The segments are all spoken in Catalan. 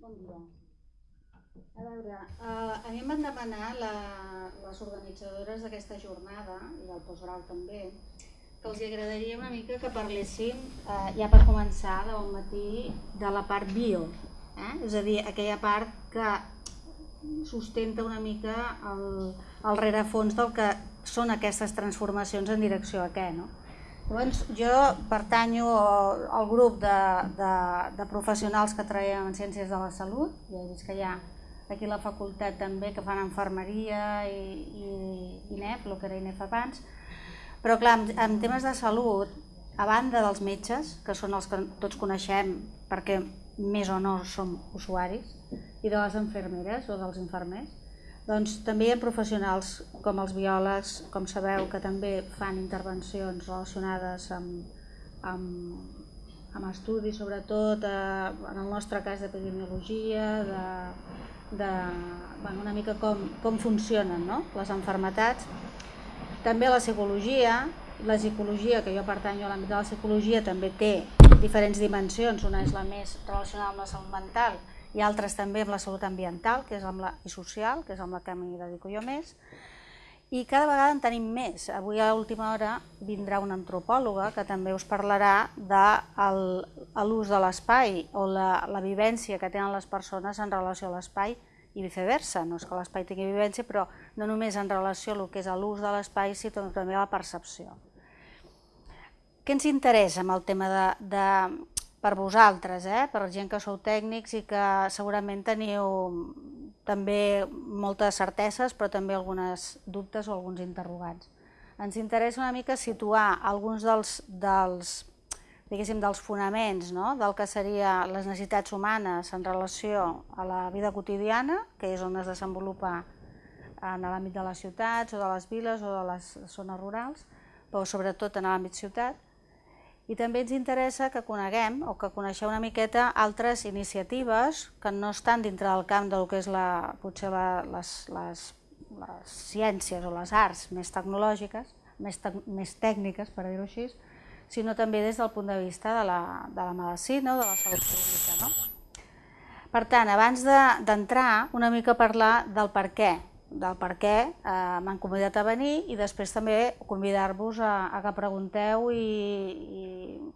Bon dia. A veure, eh, a mi em van demanar la, les organitzadores d'aquesta jornada, i del postgrau també, que els agradaria una mica que parléssim, eh, ja per començar, de bon matí, de la part bio. Eh? És a dir, aquella part que sustenta una mica el, el rerefons del que són aquestes transformacions en direcció a què. No? Llavors, jo pertanyo al grup de, de, de professionals que treballem en Ciències de la Salut, ja he vist que hi ha aquí la facultat també que fan enfermeria i, i, i NEF, el que era INEF abans, però clar, en, en temes de salut, a banda dels metges, que són els que tots coneixem perquè més o no som usuaris, i de les enfermeres o dels infermers, doncs també hi ha professionals com els biòlegs, com sabeu, que també fan intervencions relacionades amb, amb, amb estudis, sobretot eh, en el nostre cas d'epidemiologia, de, de bueno, una mica com, com funcionen no? les enfermetats. També la psicologia, la psicologia, que jo pertanyo a l'àmbit de la psicologia, també té diferents dimensions, una és la més relacionada amb la salut mental i altres també amb la salut ambiental que és amb la, i social, que és amb la que m'hi dedico jo més, i cada vegada en tenim més. Avui a l'última hora vindrà una antropòloga que també us parlarà de l'ús de l'espai o la, la vivència que tenen les persones en relació a l'espai i viceversa. No és que l'espai tingui vivència, però no només en relació a que és l'ús de l'espai, sinó també a la percepció. Què ens interessa amb el tema de, de per vosaltres, eh? per gent que sou tècnics i que segurament teniu també moltes certeses, però també algunes dubtes o alguns interrogants. Ens interessa una mica situar alguns dels, dels, dels fonaments no? del que seria les necessitats humanes en relació a la vida quotidiana, que és on es desenvolupa en l'àmbit de les ciutats o de les viles o de les zones rurals, però sobretot en l'àmbit ciutat, i també ens interessa que coneguem o que coneixeu una miqueta altres iniciatives que no estan dintre del camp del que és la, potser la, les, les, les ciències o les arts més tecnològiques, més, te, més tècniques, per dir-ho així, sinó també des del punt de vista de la, de la medicina o de la salut pública. No? Per tant, abans d'entrar, de, una mica parlar del per què del per què eh, m'han convidat a venir i després també convidar-vos a, a que pregunteu i, i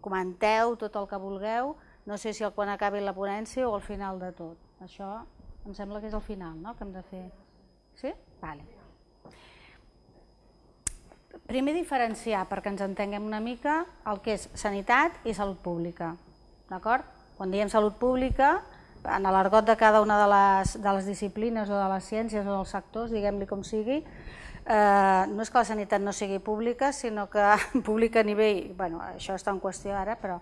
comenteu tot el que vulgueu, no sé si quan acabi la ponència o al final de tot. Això em sembla que és el final, no?, que hem de fer. Sí? Vale. Primer diferenciar, perquè ens entenguem una mica, el que és sanitat i salut pública. D'acord? Quan diem salut pública, en l'argot de cada una de les, de les disciplines o de les ciències o dels sectors, diguem-li com sigui, eh, no és que la sanitat no sigui pública, sinó que pública a nivell, bueno, això està en qüestió ara, però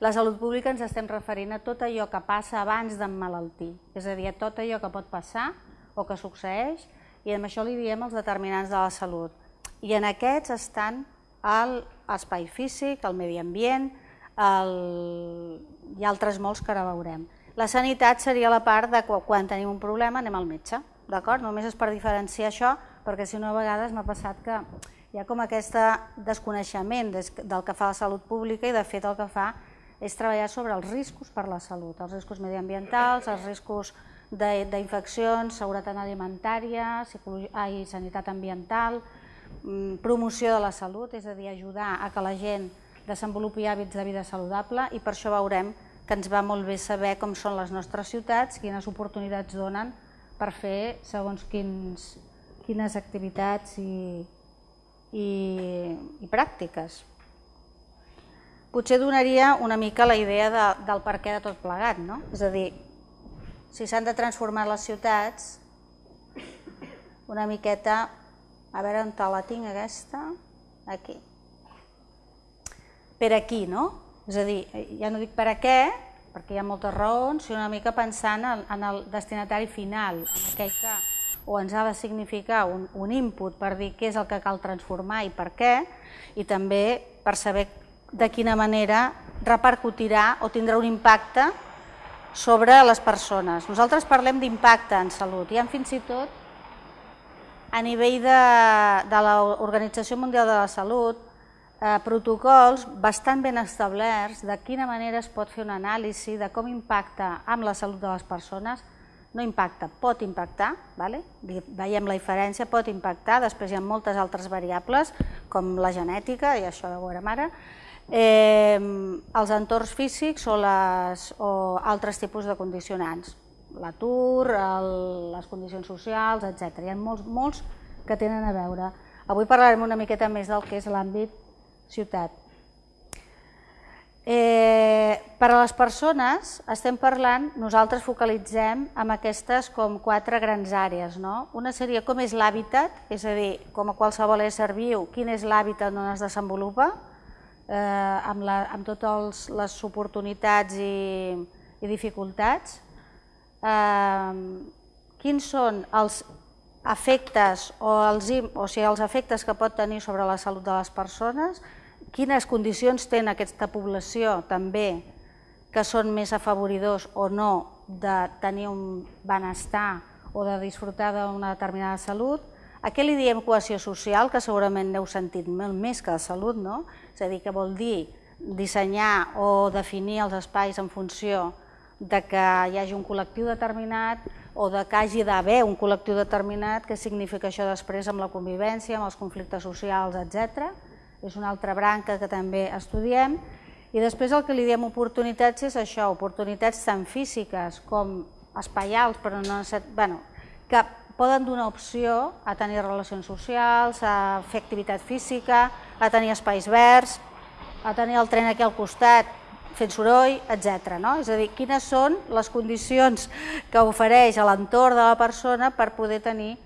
la salut pública ens estem referint a tot allò que passa abans d'emmalaltir, és a dir, a tot allò que pot passar o que succeeix, i amb això li diem els determinants de la salut. I en aquests estan l'espai físic, el medi ambient, el... i altres molts que ara veurem. La sanitat seria la part de quan tenim un problema anem al metge, d'acord? Només és per diferenciar això, perquè si no a vegades m'ha passat que hi ha com aquest desconeixement del que fa la salut pública i de fet el que fa és treballar sobre els riscos per la salut, els riscos mediambientals, els riscos d'infeccions, seguretat alimentària, ai, sanitat ambiental, mm, promoció de la salut, és a dir, ajudar a que la gent desenvolupi hàbits de vida saludable i per això veurem que ens va molt bé saber com són les nostres ciutats, quines oportunitats donen per fer segons quins, quines activitats i, i, i pràctiques. Potser donaria una mica la idea de, del per què de tot plegat, no? És a dir, si s'han de transformar les ciutats, una miqueta, a veure on la tinc aquesta, aquí. Per aquí, no? És a dir, ja no dic per a què, perquè hi ha moltes raons, sinó una mica pensant en, en el destinatari final, en aquell que o ens ha de significar un, un input per dir què és el que cal transformar i per què, i també per saber de quina manera repercutirà o tindrà un impacte sobre les persones. Nosaltres parlem d'impacte en salut, i fins i tot a nivell de, de l'Organització Mundial de la Salut eh, protocols bastant ben establerts de quina manera es pot fer una anàlisi de com impacta amb la salut de les persones, no impacta, pot impactar, vale? veiem la diferència, pot impactar, després hi ha moltes altres variables, com la genètica, i això ho veurem ara, eh, els entorns físics o, les, o altres tipus de condicionants, l'atur, les condicions socials, etc. Hi ha molts, molts que tenen a veure. Avui parlarem una miqueta més del que és l'àmbit ciutat. Eh, per a les persones, estem parlant, nosaltres focalitzem amb aquestes com quatre grans àrees. No? Una seria com és l'hàbitat, és a dir, com a qualsevol ésser viu, quin és l'hàbitat on es desenvolupa, eh, amb, la, amb totes les oportunitats i, i dificultats. Eh, quins són els efectes o els, o sigui, els efectes que pot tenir sobre la salut de les persones, quines condicions té aquesta població també que són més afavoridors o no de tenir un benestar o de disfrutar d'una determinada salut. A què li diem cohesió social, que segurament n'heu sentit molt més que de salut, no? És a dir, que vol dir dissenyar o definir els espais en funció de que hi hagi un col·lectiu determinat o de que hagi d'haver un col·lectiu determinat, què significa això després amb la convivència, amb els conflictes socials, etc és una altra branca que també estudiem, i després el que li diem oportunitats és això, oportunitats tant físiques com espaials, però no bueno, que poden donar opció a tenir relacions socials, a fer activitat física, a tenir espais verds, a tenir el tren aquí al costat fent soroll, etc. No? És a dir, quines són les condicions que ofereix a l'entorn de la persona per poder tenir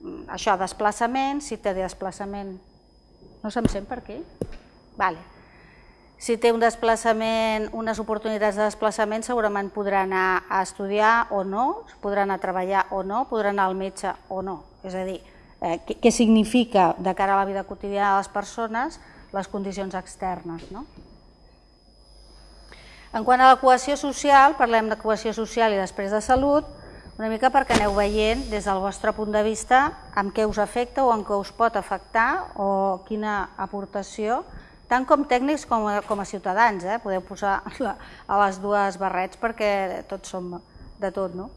mm, això, desplaçament, si té desplaçament no se'm sent per què? Vale. Si té un desplaçament, unes oportunitats de desplaçament, segurament podrà anar a estudiar o no, podrà anar a treballar o no, podrà anar al metge o no. És a dir, eh, què, què significa de cara a la vida quotidiana de les persones les condicions externes. No? En quant a la cohesió social, parlem de cohesió social i després de salut, una mica perquè aneu veient des del vostre punt de vista amb què us afecta o en què us pot afectar o quina aportació, tant com tècnics com a, com a ciutadans, eh? podeu posar la, a les dues barrets perquè tots som de tot. No?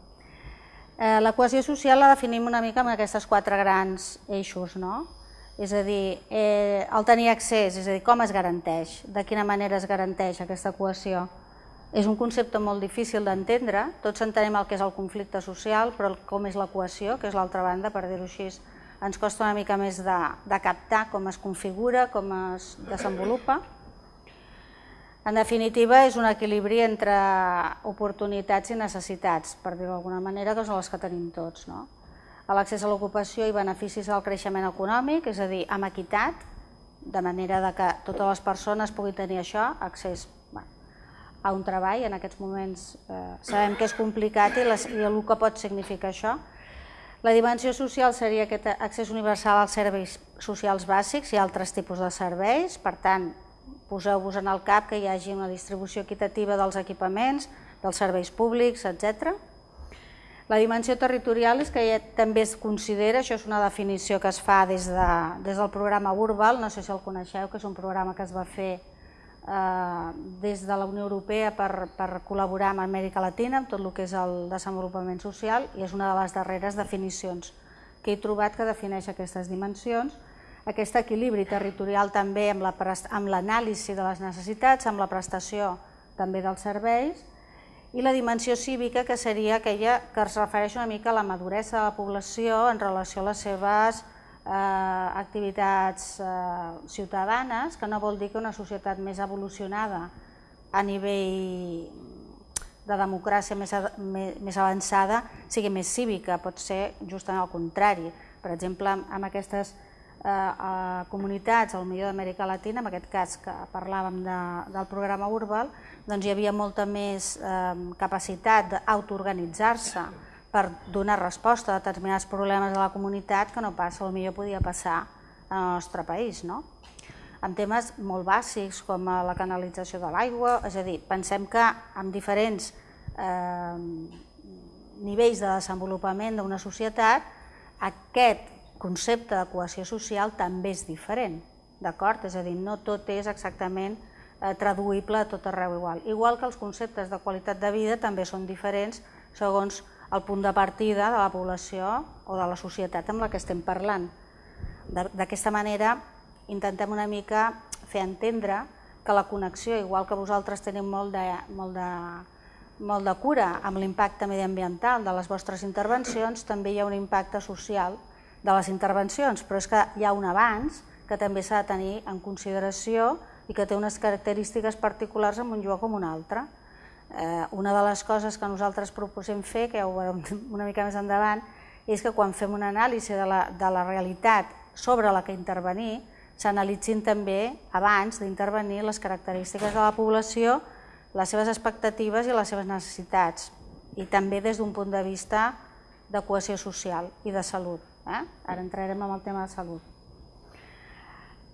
Eh, la cohesió social la definim una mica amb aquestes quatre grans eixos, no? és a dir, eh, el tenir accés, és a dir, com es garanteix, de quina manera es garanteix aquesta cohesió, és un concepte molt difícil d'entendre, tots entenem el que és el conflicte social, però com és la cohesió, que és l'altra banda, per dir-ho així, ens costa una mica més de, de captar com es configura, com es desenvolupa. En definitiva, és un equilibri entre oportunitats i necessitats, per dir-ho d'alguna manera, que són les que tenim tots. No? L'accés a l'ocupació i beneficis al creixement econòmic, és a dir, amb equitat, de manera de que totes les persones puguin tenir això, accés a un treball, en aquests moments eh, sabem que és complicat i, les, i el que pot significar això. La dimensió social seria aquest accés universal als serveis socials bàsics i altres tipus de serveis, per tant, poseu-vos en el cap que hi hagi una distribució equitativa dels equipaments, dels serveis públics, etc. La dimensió territorial és que ja també es considera, això és una definició que es fa des, de, des del programa Urbal, no sé si el coneixeu, que és un programa que es va fer des de la Unió Europea per, per col·laborar amb Amèrica Latina, amb tot el que és el desenvolupament social, i és una de les darreres definicions que he trobat que defineix aquestes dimensions. Aquest equilibri territorial també amb l'anàlisi la, de les necessitats, amb la prestació també dels serveis, i la dimensió cívica, que seria aquella que es refereix una mica a la maduresa de la població en relació a les seves eh, activitats eh, ciutadanes, que no vol dir que una societat més evolucionada a nivell de democràcia més, més avançada sigui més cívica, pot ser justament el contrari. Per exemple, amb aquestes eh, eh, comunitats, al millor d'Amèrica Latina, en aquest cas que parlàvem de, del programa Urbal, doncs hi havia molta més eh, capacitat d'autoorganitzar-se, per donar resposta a determinats problemes de la comunitat que no passa, o millor podia passar en el nostre país. No? En temes molt bàsics com la canalització de l'aigua, és a dir, pensem que amb diferents eh, nivells de desenvolupament d'una societat, aquest concepte de cohesió social també és diferent. d'acord? És a dir, no tot és exactament eh, traduïble a tot arreu igual. Igual que els conceptes de qualitat de vida també són diferents segons el punt de partida de la població o de la societat amb la que estem parlant. D'aquesta manera intentem una mica fer entendre que la connexió, igual que vosaltres tenim molt de, molt de, molt de cura amb l'impacte mediambiental de les vostres intervencions, també hi ha un impacte social de les intervencions, però és que hi ha un abans que també s'ha de tenir en consideració i que té unes característiques particulars en un lloc com un altre. Eh, una de les coses que nosaltres proposem fer, que ja ho veurem una mica més endavant, és que quan fem una anàlisi de la, de la realitat sobre la que intervenir, s'analitzin també, abans d'intervenir, les característiques de la població, les seves expectatives i les seves necessitats, i també des d'un punt de vista de cohesió social i de salut. Eh? Ara entrarem en el tema de salut.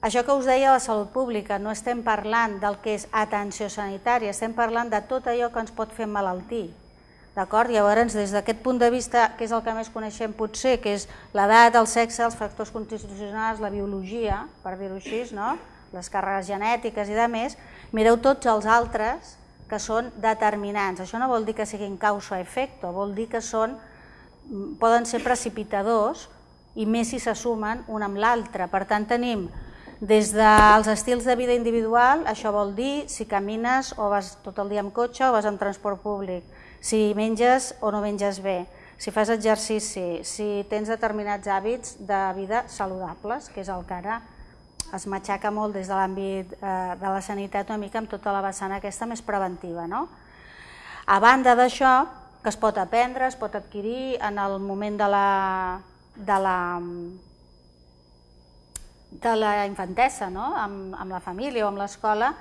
Això que us deia de la salut pública, no estem parlant del que és atenció sanitària, estem parlant de tot allò que ens pot fer malaltir. D'acord? Llavors, des d'aquest punt de vista, que és el que més coneixem potser, que és l'edat, el sexe, els factors constitucionals, la biologia, per dir-ho així, no? les càrregues genètiques i de més, mireu tots els altres que són determinants. Això no vol dir que siguin causa-efecte, vol dir que són, poden ser precipitadors i més si se sumen un amb l'altre. Per tant, tenim des dels estils de vida individual, això vol dir si camines o vas tot el dia amb cotxe o vas amb transport públic, si menges o no menges bé, si fas exercici, si tens determinats hàbits de vida saludables, que és el que ara es matxaca molt des de l'àmbit eh, de la sanitat una mica amb tota la vessant aquesta més preventiva. No? A banda d'això, que es pot aprendre, es pot adquirir en el moment de la, de la de la infantesa, no? amb, amb la família o amb l'escola,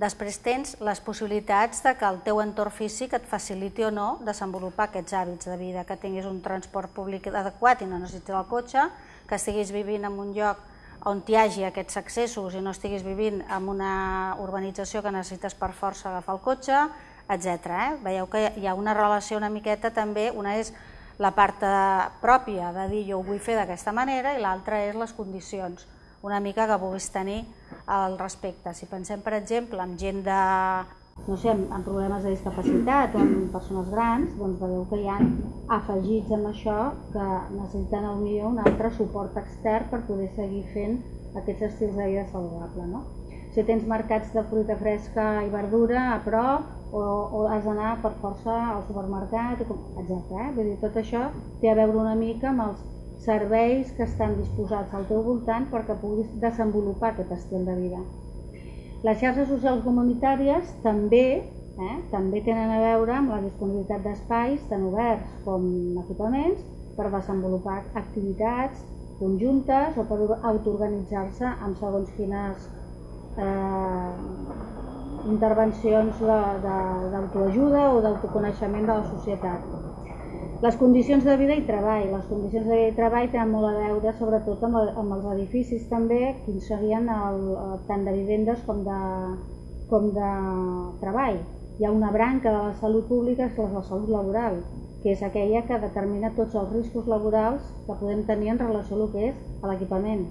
després tens les possibilitats de que el teu entorn físic et faciliti o no desenvolupar aquests hàbits de vida, que tinguis un transport públic adequat i no necessitis el cotxe, que estiguis vivint en un lloc on hi hagi aquests accessos i no estiguis vivint en una urbanització que necessites per força agafar el cotxe, etc. Eh? Veieu que hi ha una relació una miqueta també, una és la part pròpia de dir jo ho vull fer d'aquesta manera i l'altra és les condicions una mica que puguis tenir al respecte. Si pensem, per exemple, en gent de, no sé, amb, problemes de discapacitat o amb persones grans, doncs veieu que hi ha afegits amb això que necessiten millor un altre suport extern per poder seguir fent aquests estils de vida saludable. No? Si tens mercats de fruita fresca i verdura a prop o, o has d'anar per força al supermercat, etc. Eh? Vull dir, tot això té a veure una mica amb els serveis que estan disposats al teu voltant perquè puguis desenvolupar aquest estil de vida. Les xarxes socials comunitàries també, eh, també tenen a veure amb la disponibilitat d'espais tant oberts com equipaments per desenvolupar activitats conjuntes o per autoorganitzar-se amb segons quines eh, intervencions d'autoajuda o d'autoconeixement de la societat. Les condicions de vida i treball. Les condicions de vida i treball tenen molt a veure sobretot amb, el, amb els edificis també, quins serien el, tant de vivendes com de, com de treball. Hi ha una branca de la salut pública que és la salut laboral, que és aquella que determina tots els riscos laborals que podem tenir en relació a el que és l'equipament,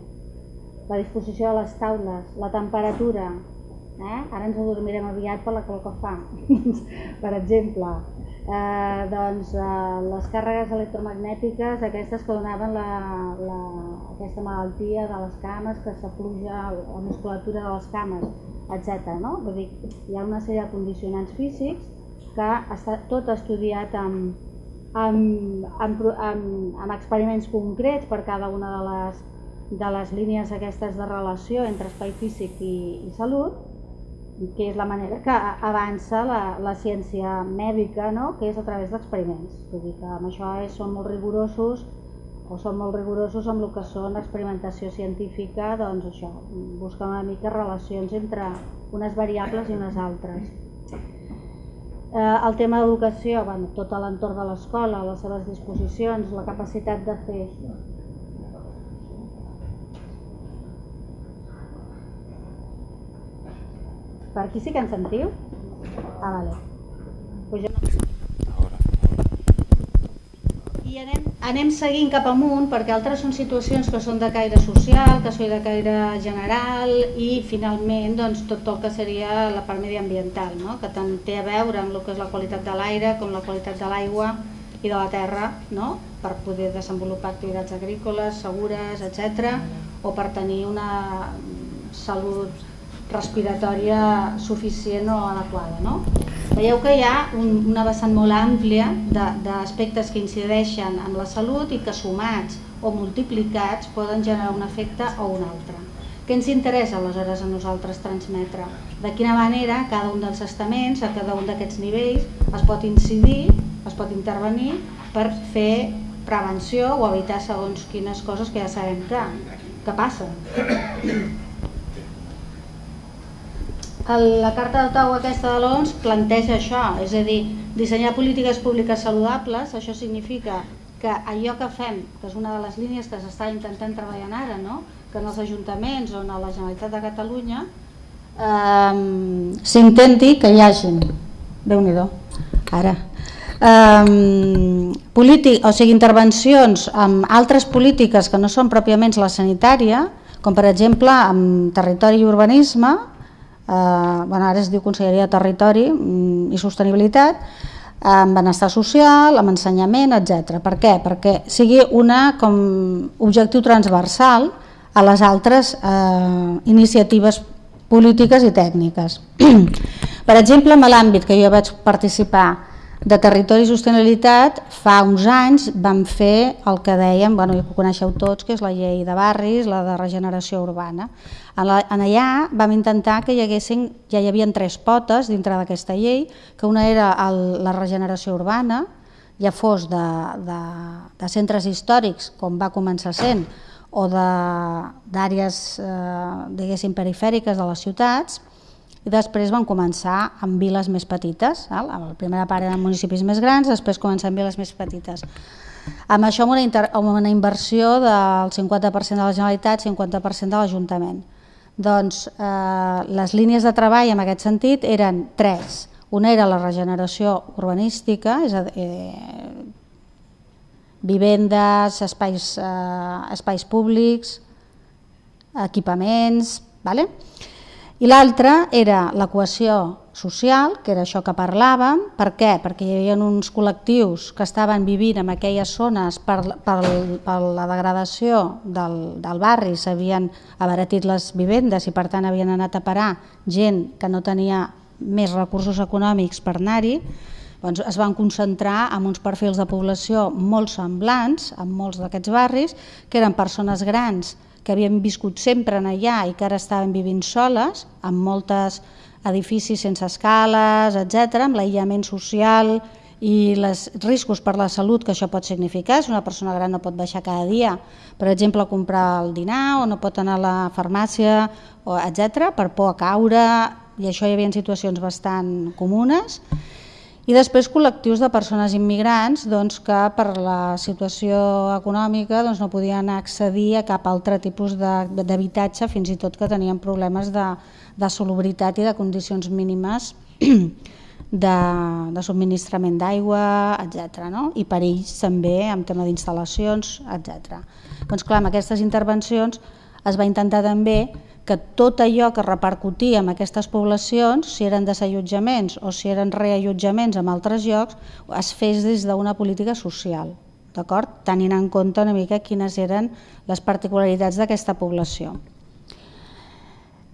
la disposició de les taules, la temperatura, eh? ara ens adormirem aviat per la calor que fa, per exemple, eh, doncs, eh, les càrregues electromagnètiques, aquestes que donaven la, la, aquesta malaltia de les cames, que s'apluja la musculatura de les cames, etc. No? Vull dir, hi ha una sèrie de condicionants físics que està tot estudiat amb, amb, amb, amb, amb experiments concrets per cada una de les, de les línies aquestes de relació entre espai físic i, i salut que és la manera que avança la, la ciència mèdica, no? que és a través d'experiments. Vull dir que amb això és, són molt rigorosos o són molt rigorosos amb el que són l'experimentació científica, doncs això, buscar una mica relacions entre unes variables i unes altres. Eh, el tema d'educació, bueno, tot l'entorn de l'escola, les seves disposicions, la capacitat de fer Per aquí sí que ens sentiu? Ah, vale. Pues jo no... i anem, anem seguint cap amunt perquè altres són situacions que són de caire social, que són de caire general i finalment doncs, tot el que seria la part mediambiental, no? que tant té a veure amb el que és la qualitat de l'aire com la qualitat de l'aigua i de la terra no? per poder desenvolupar activitats agrícoles, segures, etc. o per tenir una salut respiratòria suficient o adequada. No? Veieu que hi ha un, una vessant molt àmplia d'aspectes que incideixen en la salut i que sumats o multiplicats poden generar un efecte o un altre. Què ens interessa aleshores a nosaltres transmetre? De quina manera cada un dels estaments, a cada un d'aquests nivells, es pot incidir, es pot intervenir per fer prevenció o evitar segons quines coses que ja sabem que, que passen. La Carta d'Ottawa aquesta de l'ONS planteja això, és a dir, dissenyar polítiques públiques saludables, això significa que allò que fem, que és una de les línies que s'està intentant treballar ara, no? que en els ajuntaments o en la Generalitat de Catalunya eh, s'intenti que hi hagin, déu nhi ara, eh, polític, o sigui, intervencions amb altres polítiques que no són pròpiament la sanitària, com per exemple amb territori i urbanisme, bueno, ara es diu Conselleria de Territori mm, i Sostenibilitat, amb benestar social, amb ensenyament, etc. Per què? Perquè sigui una com objectiu transversal a les altres eh, iniciatives polítiques i tècniques. per exemple, en l'àmbit que jo vaig participar de Territori i Sostenibilitat, fa uns anys vam fer el que dèiem, bueno, ja ho coneixeu tots, que és la llei de barris, la de regeneració urbana. En, la, en allà vam intentar que hi haguessin, ja hi havia tres potes dintre d'aquesta llei, que una era el, la regeneració urbana, ja fos de, de, de centres històrics, com va començar sent, o d'àrees, eh, diguéssim, perifèriques de les ciutats, i després van començar amb viles més petites, val? la primera part eren municipis més grans, després començar amb viles més petites. Amb això amb una, inter, amb una inversió del 50% de la Generalitat, 50% de l'Ajuntament. Doncs eh, les línies de treball en aquest sentit eren tres. Una era la regeneració urbanística, és a dir, eh, vivendes, espais, eh, espais públics, equipaments, ¿vale? I l'altra era la cohesió social, que era això que parlàvem. Per què? Perquè hi havia uns col·lectius que estaven vivint en aquelles zones per, per, per la degradació del, del barri, s'havien abaratit les vivendes i per tant havien anat a parar gent que no tenia més recursos econòmics per anar-hi, doncs es van concentrar en uns perfils de població molt semblants en molts d'aquests barris, que eren persones grans que havien viscut sempre en allà i que ara estaven vivint soles, amb moltes edificis sense escales, etc, amb l'aïllament social i els riscos per la salut que això pot significar. Si una persona gran no pot baixar cada dia, per exemple, a comprar el dinar o no pot anar a la farmàcia, etc, per por a caure, i això hi havia situacions bastant comunes. I després col·lectius de persones immigrants doncs, que per la situació econòmica doncs, no podien accedir a cap altre tipus d'habitatge, fins i tot que tenien problemes de, de solubritat i de condicions mínimes de, de subministrament d'aigua, etc. No? I perills també en tema d'instal·lacions, etc. Doncs clar, amb aquestes intervencions es va intentar també que tot allò que repercutia en aquestes poblacions, si eren desallotjaments o si eren reallotjaments en altres llocs, es fes des d'una política social, d'acord? tenint en compte una mica quines eren les particularitats d'aquesta població.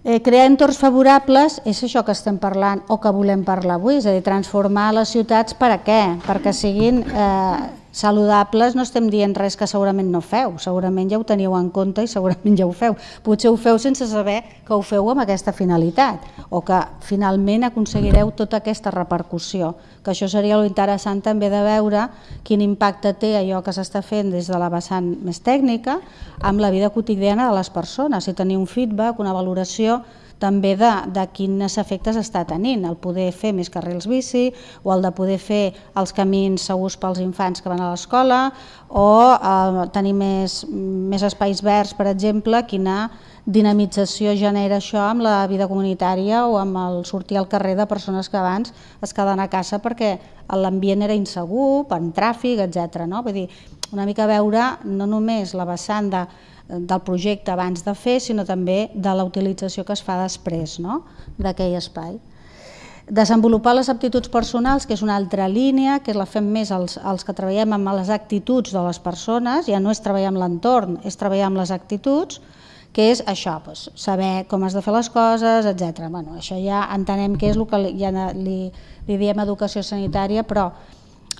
Eh, crear entorns favorables és això que estem parlant o que volem parlar avui, és a dir, transformar les ciutats per a què? Perquè siguin eh, saludables no estem dient res que segurament no feu, segurament ja ho teniu en compte i segurament ja ho feu. Potser ho feu sense saber que ho feu amb aquesta finalitat o que finalment aconseguireu tota aquesta repercussió, que això seria interessant també de veure quin impacte té allò que s'està fent des de la vessant més tècnica amb la vida quotidiana de les persones, si tenir un feedback, una valoració també de, de quins efectes està tenint, el poder fer més carrils bici o el de poder fer els camins segurs pels infants que van a l'escola o eh, tenir més, més espais verds, per exemple, quina dinamització genera això amb la vida comunitària o amb el sortir al carrer de persones que abans es queden a casa perquè l'ambient era insegur, per tràfic, etc. No? Vull dir, una mica veure no només la vessant de, del projecte abans de fer, sinó també de la utilització que es fa després no? d'aquell espai. Desenvolupar les aptituds personals, que és una altra línia, que la fem més els, els que treballem amb les actituds de les persones, ja no és treballar amb l'entorn, és treballar amb les actituds, que és això, doncs, saber com has de fer les coses, etc. Bueno, això ja entenem que és el que li, ja li, li diem educació sanitària, però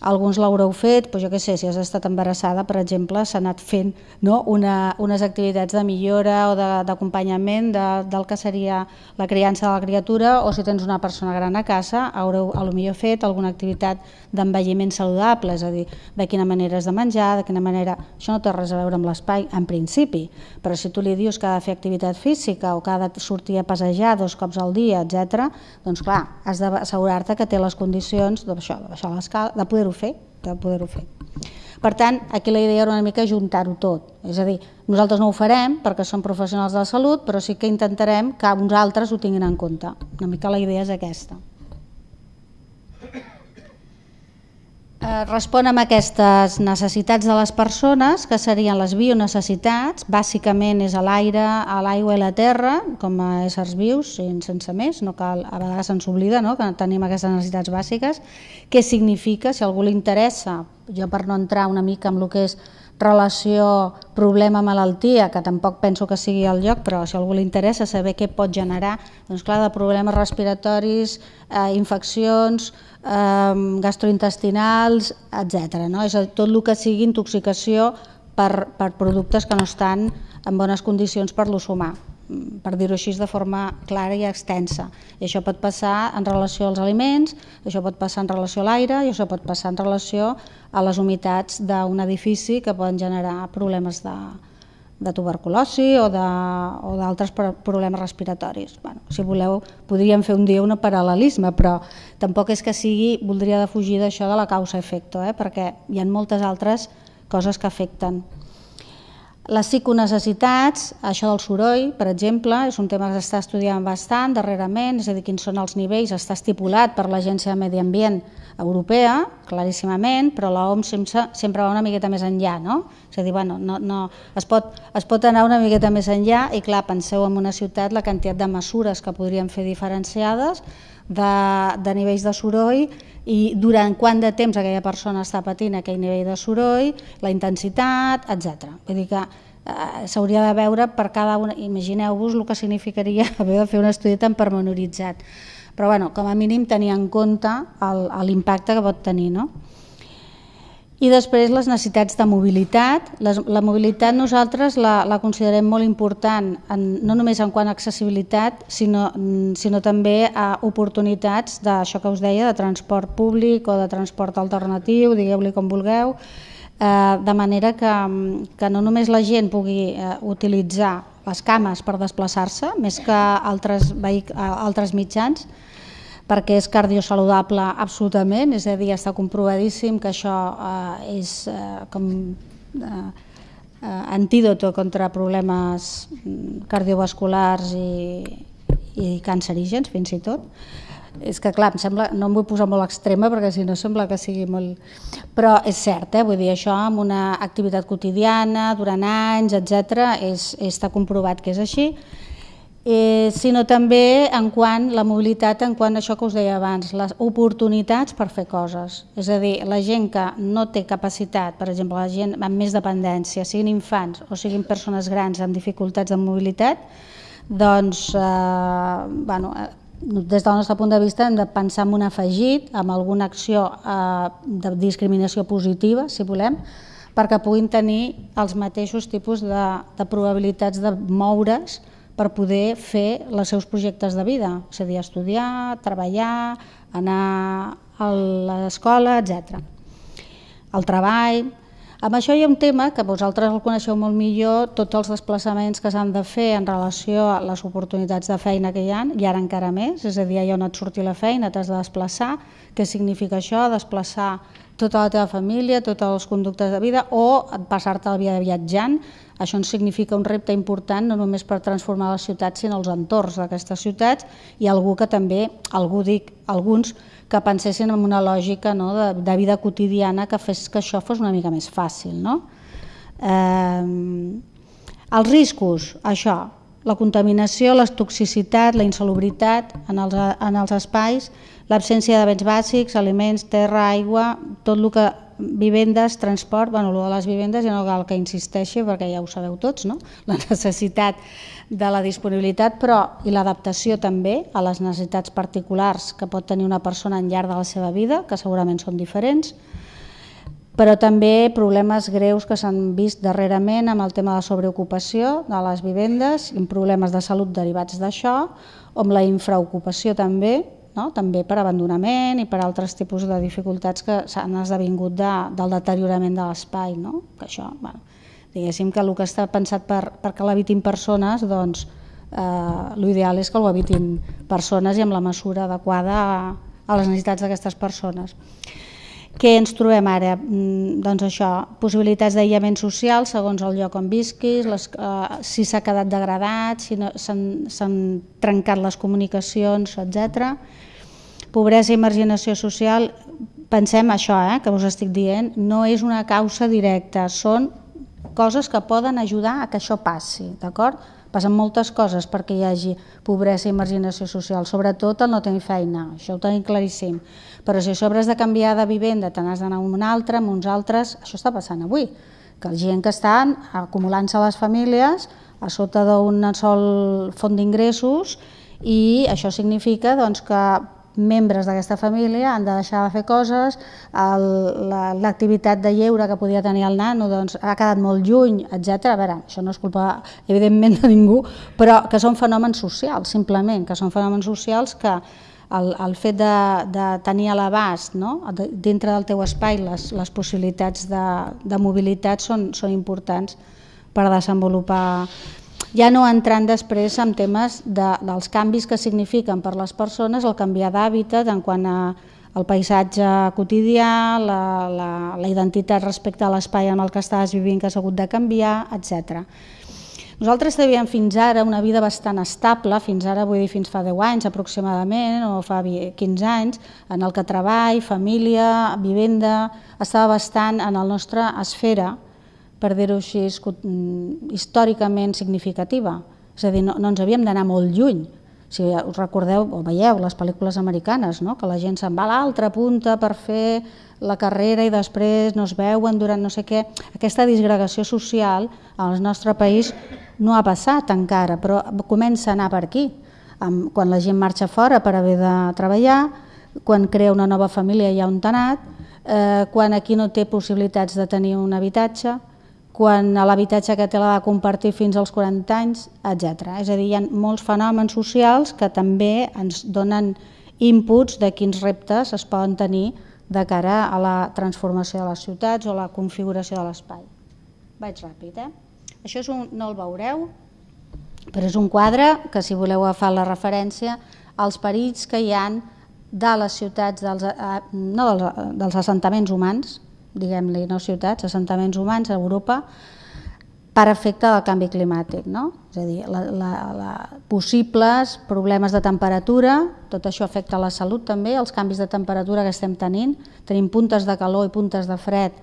alguns l'haureu fet, però jo què sé, si has estat embarassada, per exemple, s'ha anat fent no, una, unes activitats de millora o d'acompanyament de, de, del que seria la criança de la criatura, o si tens una persona gran a casa, haureu a lo millor fet alguna activitat d'envelliment saludable, és a dir, de quina manera has de menjar, de quina manera... Això no té res a veure amb l'espai, en principi, però si tu li dius que ha de fer activitat física o que ha de sortir a passejar dos cops al dia, etc, doncs clar, has d'assegurar-te que té les condicions de, això, de baixar l'escala, de poder poder-ho fer, de poder-ho fer. Per tant, aquí la idea era una mica juntar-ho tot, és a dir, nosaltres no ho farem perquè som professionals de la salut, però sí que intentarem que uns altres ho tinguin en compte. Una mica la idea és aquesta. Eh, respon a aquestes necessitats de les persones, que serien les bionecessitats, bàsicament és a l'aire, a l'aigua i la terra, com a éssers vius, sense més, no cal, a vegades ens oblida no? que tenim aquestes necessitats bàsiques. Què significa, si algú li interessa, jo per no entrar una mica en el que és relació problema-malaltia, que tampoc penso que sigui el lloc, però si a algú li interessa saber què pot generar, doncs clar, de problemes respiratoris, eh, infeccions, eh, gastrointestinals, etc. No? És tot el que sigui intoxicació per, per productes que no estan en bones condicions per l'ús humà per dir-ho així de forma clara i extensa. I això pot passar en relació als aliments, això pot passar en relació a l'aire i això pot passar en relació a les humitats d'un edifici que poden generar problemes de, de tuberculosi o d'altres problemes respiratoris. Bueno, si voleu, podríem fer un dia un paral·lelisme, però tampoc és que sigui, voldria defugir d'això de la causa-efecto, eh? perquè hi ha moltes altres coses que afecten. Les psiconecessitats, això del soroll, per exemple, és un tema que s'està estudiant bastant darrerament, és a dir, quins són els nivells, està estipulat per l'Agència de Medi Ambient Europea, claríssimament, però l'OMS sempre, sempre va una miqueta més enllà, no? És a dir, bueno, no, no, es, pot, es pot anar una miqueta més enllà i, clar, penseu en una ciutat la quantitat de mesures que podríem fer diferenciades de, de nivells de soroll i durant quant de temps aquella persona està patint aquell nivell de soroll, la intensitat, etc. Vull dir que eh, s'hauria de veure per cada una, imagineu-vos el que significaria haver de fer un estudi tan pormenoritzat. Però bueno, com a mínim tenir en compte l'impacte que pot tenir. No? I després les necessitats de mobilitat. La, mobilitat nosaltres la, la considerem molt important, en, no només en quant a accessibilitat, sinó, sinó també a oportunitats d'això que us deia, de transport públic o de transport alternatiu, digueu-li com vulgueu, eh, de manera que, que no només la gent pugui eh, utilitzar les cames per desplaçar-se, més que altres, altres mitjans, perquè és cardiosaludable absolutament, és a dir, està comprovadíssim que això eh, és eh, com eh, eh, antídoto contra problemes mm, cardiovasculars i, i cancerígens fins i tot. És que clar, em sembla, no em vull posar molt extrema perquè si no sembla que sigui molt... Però és cert, eh? vull dir, això amb una activitat quotidiana, durant anys, etc, és, està comprovat que és així eh, sinó també en quant la mobilitat, en quant això que us deia abans, les oportunitats per fer coses. És a dir, la gent que no té capacitat, per exemple, la gent amb més dependència, siguin infants o siguin persones grans amb dificultats de mobilitat, doncs, eh, bueno, eh, des del nostre punt de vista hem de pensar en un afegit, amb alguna acció eh, de discriminació positiva, si volem, perquè puguin tenir els mateixos tipus de, de probabilitats de moure's per poder fer els seus projectes de vida, és a dir, estudiar, treballar, anar a l'escola, etc. El treball, Amb això hi ha un tema que vosaltres el coneixeu molt millor, tots els desplaçaments que s'han de fer en relació a les oportunitats de feina que hi ha, i ara encara més, és a dir, allà on et surti la feina t'has de desplaçar, què significa això? Desplaçar tota la teva família, tots els conductes de vida o passar-te la vida viatjant. Això ens significa un repte important no només per transformar les ciutats sinó els entorns d'aquestes ciutats i algú que també, algú dic, alguns que pensessin en una lògica no, de, de vida quotidiana que fes que això fos una mica més fàcil. No? Eh, els riscos, això, la contaminació, la toxicitat, la insalubritat en els, en els espais, l'absència de béns bàsics, aliments, terra, aigua, tot el que vivendes, transport, bueno, el de les vivendes ja no cal que insisteixi perquè ja ho sabeu tots, no? la necessitat de la disponibilitat però i l'adaptació també a les necessitats particulars que pot tenir una persona en llarg de la seva vida, que segurament són diferents, però també problemes greus que s'han vist darrerament amb el tema de la sobreocupació de les vivendes, problemes de salut derivats d'això, amb la infraocupació també, no? també per abandonament i per altres tipus de dificultats que s'han esdevingut de, del deteriorament de l'espai. No? Que això, bueno, diguéssim que el que està pensat per, perquè l'habitin persones, doncs eh, l'ideal és que ho habitin persones i amb la mesura adequada a, a les necessitats d'aquestes persones. Què ens trobem ara? Mm, doncs això, possibilitats d'aïllament social segons el lloc on visquis, les, eh, si s'ha quedat degradat, si no, s'han trencat les comunicacions, etc pobresa i marginació social, pensem això eh, que us estic dient, no és una causa directa, són coses que poden ajudar a que això passi, d'acord? Passen moltes coses perquè hi hagi pobresa i marginació social, sobretot el no tenir feina, això ho tenim claríssim. Però si a sobre has de canviar de vivenda, te n'has d'anar a un altre, amb uns altres, això està passant avui, que la gent que estan acumulant-se les famílies a sota d'un sol font d'ingressos i això significa doncs, que membres d'aquesta família han de deixar de fer coses, l'activitat de lleure que podia tenir el nano doncs, ha quedat molt lluny, etc. A veure, això no és culpa, evidentment, de ningú, però que són fenòmens socials, simplement, que són fenòmens socials que el, el fet de, de tenir a l'abast no? dintre del teu espai les, les possibilitats de, de mobilitat són, són importants per desenvolupar ja no entrant després en temes de, dels canvis que signifiquen per les persones el canviar d'hàbitat en quant a el paisatge quotidià, la, la, la identitat respecte a l'espai en el que estàs vivint que has hagut de canviar, etc. Nosaltres teníem fins ara una vida bastant estable, fins ara vull dir fins fa 10 anys aproximadament o fa 15 anys, en el que treball, família, vivenda, estava bastant en el nostre esfera per dir-ho així, mm, històricament significativa. És a dir, no, no ens havíem d'anar molt lluny. Si us recordeu o veieu les pel·lícules americanes, no? que la gent se'n va a l'altra punta per fer la carrera i després no es veuen durant no sé què. Aquesta disgregació social al nostre país no ha passat encara, però comença a anar per aquí. Quan la gent marxa fora per haver de treballar, quan crea una nova família ja un tanat, eh, quan aquí no té possibilitats de tenir un habitatge, quan l'habitatge que té l'ha de compartir fins als 40 anys, etc. És a dir, hi ha molts fenòmens socials que també ens donen inputs de quins reptes es poden tenir de cara a la transformació de les ciutats o la configuració de l'espai. Vaig ràpid, eh? Això és un, no el veureu, però és un quadre que si voleu agafar la referència als perills que hi han de les ciutats, dels, eh, no dels, dels assentaments humans, diguem-li, no ciutats, assentaments humans a Europa, per efecte del canvi climàtic. No? És a dir, la, la, la, possibles problemes de temperatura, tot això afecta la salut també, els canvis de temperatura que estem tenint, tenim puntes de calor i puntes de fred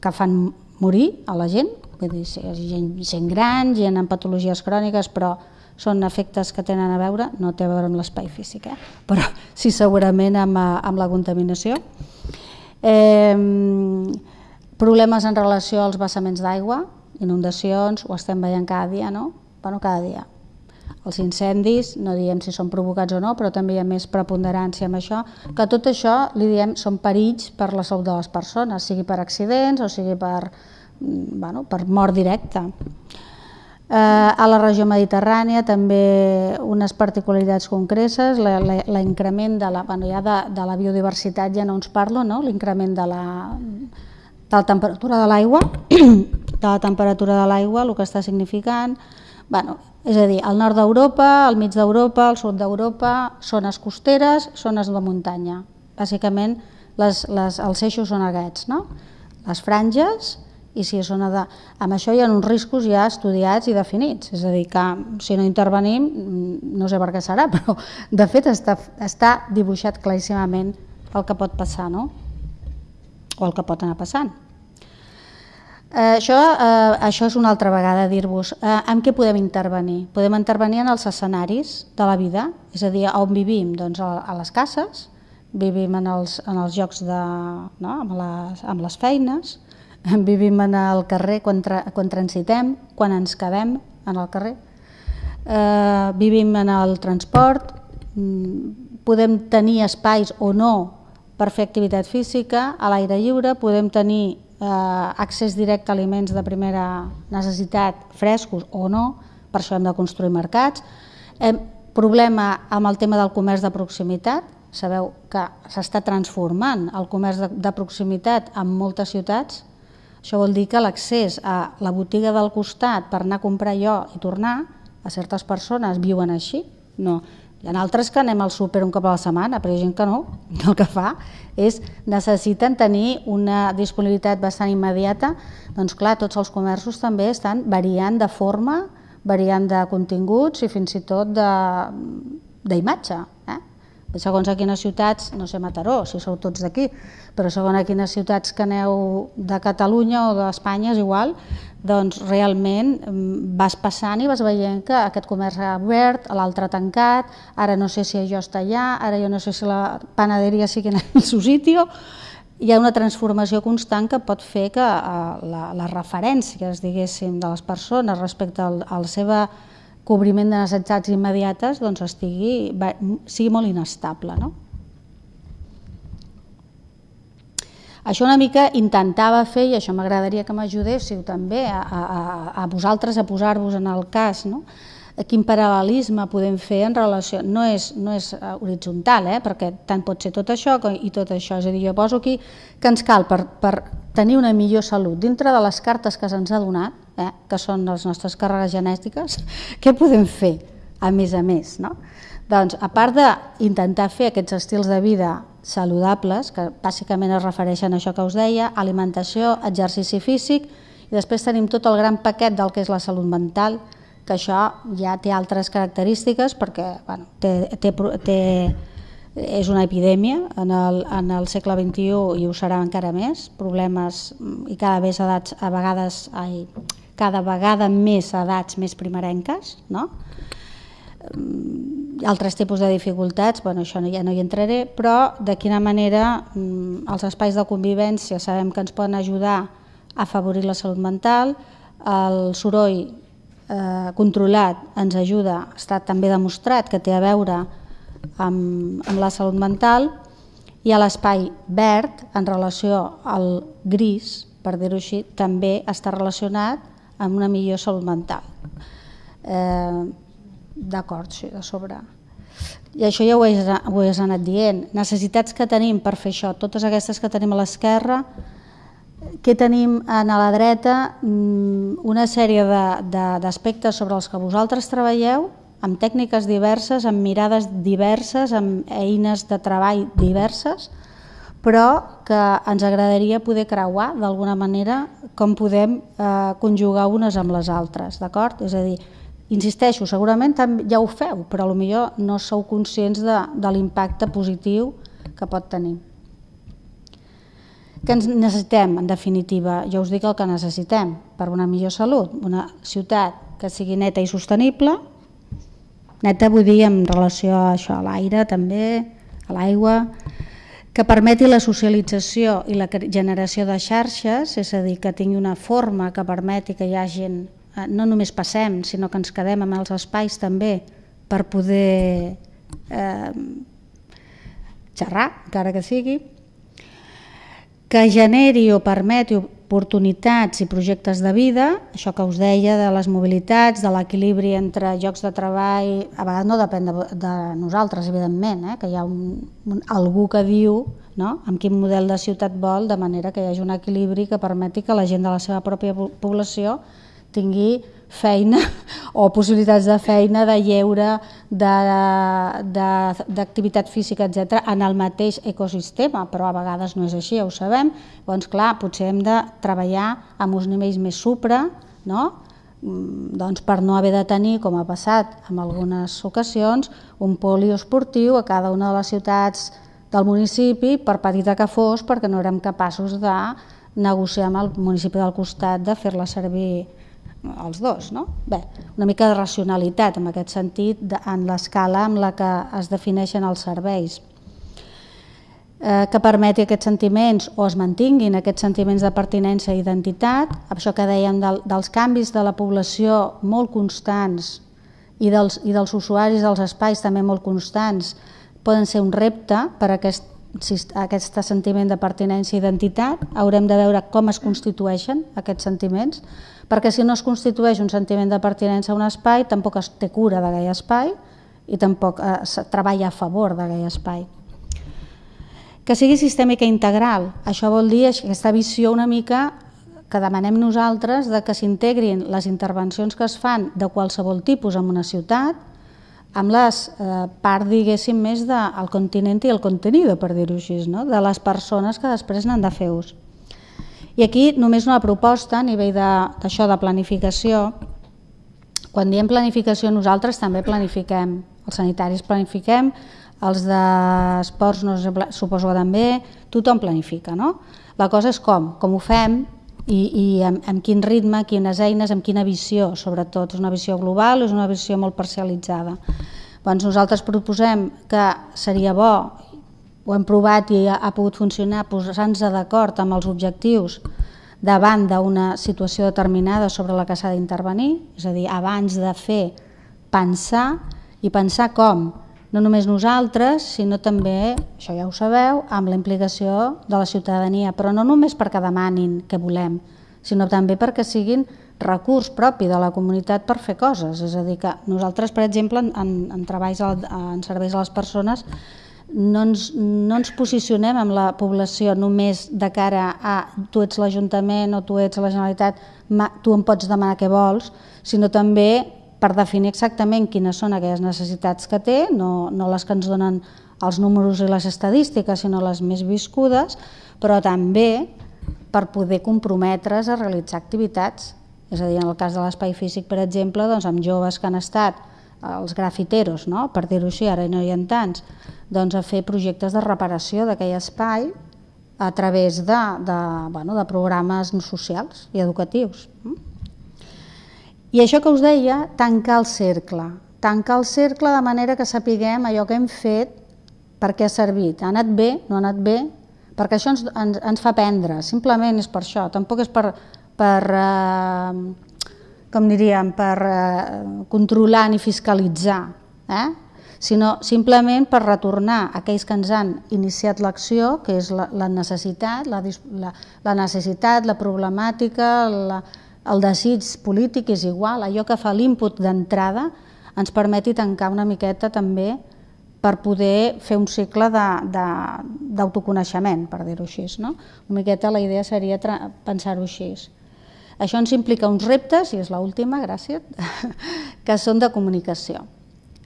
que fan morir a la gent, vull dir, gent, gent gran, gent amb patologies cròniques, però són efectes que tenen a veure, no té a veure amb l'espai físic, eh? però sí segurament amb, amb la contaminació. Eh, problemes en relació als vessaments d'aigua, inundacions, ho estem veient cada dia, no? Bueno, cada dia. Els incendis, no diem si són provocats o no, però també hi ha més preponderància amb això, que tot això, li diem, són perills per la salut de les persones, sigui per accidents o sigui per, mm, bueno, per mort directa. Eh, a la regió mediterrània també unes particularitats concretes, l'increment de, la, bueno, ja de, de la biodiversitat ja no ens parlo, no? l'increment de la, de la temperatura de l'aigua, de la temperatura de l'aigua, el que està significant, bueno, és a dir, al nord d'Europa, al mig d'Europa, al sud d'Europa, zones costeres, zones de muntanya. Bàsicament, les, les, els eixos són aquests, no? les franges i si és zona de... Amb això hi ha uns riscos ja estudiats i definits, és a dir, que si no intervenim, no sé per què serà, però de fet està, està dibuixat claríssimament el que pot passar, no? o el que pot anar passant. Eh, això, eh, això és una altra vegada dir-vos eh, en què podem intervenir. Podem intervenir en els escenaris de la vida, és a dir, on vivim doncs, a, a les cases, vivim en els, en els llocs de, no? amb, les, amb les feines, vivim en el carrer quan, tra, quan transitem, quan ens quedem en el carrer, eh, vivim en el transport, mm, podem tenir espais o no per fer activitat física, a l'aire lliure, podem tenir eh, accés directe a aliments de primera necessitat frescos o no, per això hem de construir mercats. Hem, problema amb el tema del comerç de proximitat, sabeu que s'està transformant el comerç de, de proximitat en moltes ciutats, això vol dir que l'accés a la botiga del costat per anar a comprar jo i tornar, a certes persones viuen així, no, hi ha altres que anem al súper un cop a la setmana, però hi ha gent que no, el que fa és necessiten tenir una disponibilitat bastant immediata, doncs clar, tots els comerços també estan variant de forma, variant de continguts i fins i tot d'imatge. Eh? Segons a quines ciutats, no sé Mataró, si sou tots d'aquí, però segons a quines ciutats que aneu de Catalunya o d'Espanya és igual, doncs realment mm, vas passant i vas veient que aquest comerç ha obert, l'altre tancat, ara no sé si això està allà, ara jo no sé si la panaderia sigui en el seu sitio, hi ha una transformació constant que pot fer que eh, la, les referències diguéssim, de les persones respecte al, al seva cobriment de necessitats immediates doncs estigui, sigui molt inestable. No? Això una mica intentava fer, i això m'agradaria que m'ajudéssiu també a, a, a vosaltres a posar-vos en el cas, no? quin paral·lelisme podem fer en relació... No és, no és eh, horitzontal, eh? perquè tant pot ser tot això i tot això. És a dir, jo poso aquí que ens cal per, per tenir una millor salut dintre de les cartes que se'ns ha donat, eh? que són les nostres càrregues genètiques, què podem fer a més a més? No? Doncs, a part d'intentar fer aquests estils de vida saludables, que bàsicament es refereixen a això que us deia, alimentació, exercici físic, i després tenim tot el gran paquet del que és la salut mental, que això ja té altres característiques perquè bueno, té, té, té, és una epidèmia en el, en el segle XXI i ho serà encara més, problemes i cada, vegada a vegades, ai, cada vegada més edats més primerenques, no? Mm, altres tipus de dificultats, bueno, això ja no hi entraré, però de quina manera mm, els espais de convivència sabem que ens poden ajudar a afavorir la salut mental, el soroll eh, controlat ens ajuda, està també demostrat que té a veure amb, amb la salut mental, i a l'espai verd, en relació al gris, per dir-ho així, també està relacionat amb una millor salut mental. Eh, D'acord, sí, de sobre. I això ja ho he, ho he anat dient. Necessitats que tenim per fer això, totes aquestes que tenim a l'esquerra, que tenim a la dreta mm, una sèrie d'aspectes sobre els que vosaltres treballeu, amb tècniques diverses, amb mirades diverses, amb eines de treball diverses, però que ens agradaria poder creuar d'alguna manera com podem eh, conjugar unes amb les altres, d'acord? És a dir, Insisteixo, segurament ja ho feu, però millor no sou conscients de, de l'impacte positiu que pot tenir. Què ens necessitem, en definitiva? Jo us dic el que necessitem per una millor salut. Una ciutat que sigui neta i sostenible, neta vull dir en relació a això, a l'aire també, a l'aigua, que permeti la socialització i la generació de xarxes, és a dir, que tingui una forma que permeti que hi hagin Eh, no només passem, sinó que ens quedem amb els espais també per poder eh, xerrar, encara que sigui, que generi o permeti oportunitats i projectes de vida, això que us deia de les mobilitats, de l'equilibri entre llocs de treball, a vegades no depèn de, de nosaltres, evidentment, eh? que hi ha un, un, algú que diu no? amb quin model de ciutat vol, de manera que hi hagi un equilibri que permeti que la gent de la seva pròpia població tingui feina o possibilitats de feina, de lleure, d'activitat física, etc en el mateix ecosistema, però a vegades no és així, ja ho sabem. Doncs clar, potser hem de treballar amb uns nivells més supra, no? Mm, doncs per no haver de tenir, com ha passat en algunes ocasions, un poliesportiu a cada una de les ciutats del municipi, per petita que fos, perquè no érem capaços de negociar amb el municipi del costat de fer-la servir els dos. No? Bé, una mica de racionalitat en aquest sentit de, en l'escala amb la que es defineixen els serveis eh, que permeti aquests sentiments o es mantinguin aquests sentiments de pertinença i identitat, això que dèiem del, dels canvis de la població molt constants i dels, i dels usuaris dels espais també molt constants, poden ser un repte per a aquest, aquest sentiment de pertinença i identitat. Haurem de veure com es constitueixen aquests sentiments, perquè si no es constitueix un sentiment de pertinença a un espai, tampoc es té cura d'aquell espai i tampoc eh, es treballa a favor d'aquell espai. Que sigui sistèmica integral, això vol dir aquesta visió una mica que demanem nosaltres de que s'integrin les intervencions que es fan de qualsevol tipus en una ciutat amb les eh, part, diguéssim, més del continent i el contenido, per dir-ho així, no? de les persones que després n'han de fer ús. I aquí només una proposta a nivell d'això de, de planificació. Quan diem planificació nosaltres també planifiquem, els sanitaris planifiquem, els d'esports no suposo que també, tothom planifica. No? La cosa és com, com ho fem i, i amb, amb quin ritme, quines eines, amb quina visió, sobretot. És una visió global o és una visió molt parcialitzada? Doncs nosaltres proposem que seria bo ho hem provat i ha, ha pogut funcionar posant-nos d'acord amb els objectius davant d'una situació determinada sobre la que s'ha d'intervenir, és a dir, abans de fer, pensar i pensar com, no només nosaltres, sinó també, això ja ho sabeu, amb la implicació de la ciutadania, però no només perquè demanin què volem, sinó també perquè siguin recurs propi de la comunitat per fer coses. És a dir, que nosaltres, per exemple, en, en treballs en serveis a les persones, no ens, no ens posicionem amb la població només de cara a tu ets l'Ajuntament o tu ets la Generalitat, tu em pots demanar què vols, sinó també per definir exactament quines són aquelles necessitats que té, no, no les que ens donen els números i les estadístiques, sinó les més viscudes, però també per poder comprometre's a realitzar activitats. És a dir, en el cas de l'espai físic, per exemple, doncs amb joves que han estat els grafiteros, no? per dir-ho així, ara no hi ha tants, doncs a fer projectes de reparació d'aquell espai a través de, de, bueno, de programes socials i educatius. I això que us deia, tancar el cercle. Tancar el cercle de manera que sapiguem allò que hem fet per què ha servit. Ha anat bé, no ha anat bé, perquè això ens, ens, ens fa aprendre, simplement és per això, tampoc és per, per eh, com diríem, per eh, controlar ni fiscalitzar, eh? sinó simplement per retornar a aquells que ens han iniciat l'acció, que és la, la necessitat, la, la, la necessitat, la problemàtica, la, el desig polític és igual, allò que fa l'input d'entrada ens permeti tancar una miqueta també per poder fer un cicle d'autoconeixement, per dir-ho així. No? Una miqueta la idea seria pensar-ho així. Això ens implica uns reptes, i és l'última, gràcies, que són de comunicació.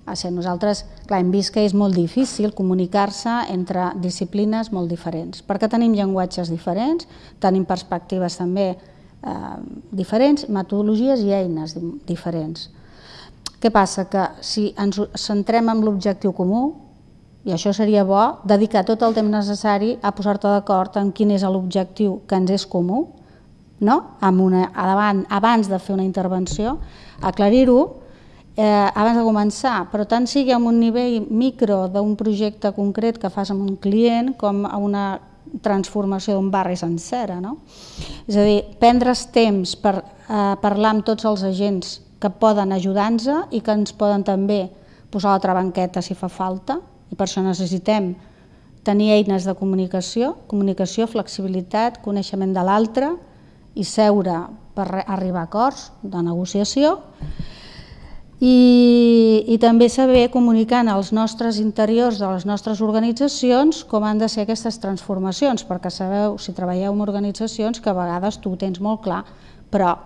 O sigui, nosaltres clar, hem vist que és molt difícil comunicar-se entre disciplines molt diferents, perquè tenim llenguatges diferents, tenim perspectives també eh, diferents, metodologies i eines diferents. Què passa? Que si ens centrem en l'objectiu comú, i això seria bo, dedicar tot el temps necessari a posar-te d'acord en quin és l'objectiu que ens és comú, no? amb una, davant, abans de fer una intervenció, aclarir-ho, eh, abans de començar, però tant sigui en un nivell micro d'un projecte concret que fas amb un client com a una transformació d'un barri sencera. No? És a dir, prendre's temps per eh, parlar amb tots els agents que poden ajudar-nos i que ens poden també posar l'altra banqueta si fa falta, i per això necessitem tenir eines de comunicació, comunicació, flexibilitat, coneixement de l'altre, i seure per arribar a acords de negociació i, i també saber comunicar als nostres interiors de les nostres organitzacions com han de ser aquestes transformacions, perquè sabeu, si treballeu en organitzacions, que a vegades tu ho tens molt clar, però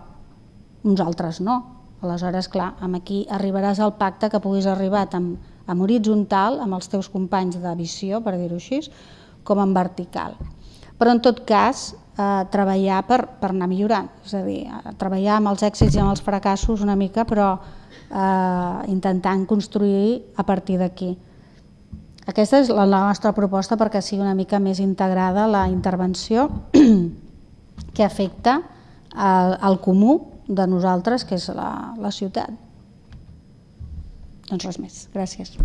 uns altres no. Aleshores, clar, amb aquí arribaràs al pacte que puguis arribar tant amb horitzontal, amb els teus companys de visió, per dir-ho així, com en vertical. Però en tot cas, eh, treballar per, per anar millorant, és a dir, treballar amb els èxits i amb els fracassos una mica, però eh, intentant construir a partir d'aquí. Aquesta és la, nostra proposta perquè sigui una mica més integrada la intervenció que afecta al, al comú de nosaltres, que és la, la ciutat. Doncs res més. Gràcies.